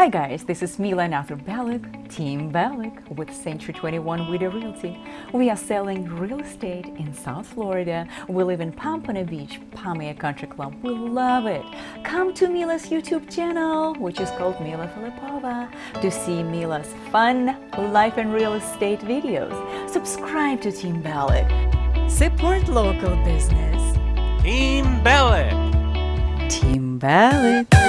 Hi guys, this is Mila and Arthur Balik, Team Balik with Century 21 Video Realty. We are selling real estate in South Florida. We live in Pompano Beach, Palm Aire Country Club. We love it. Come to Mila's YouTube channel, which is called Mila Filipova, to see Mila's fun life and real estate videos. Subscribe to Team Balik. Support local business. Team Balik. Team Balik.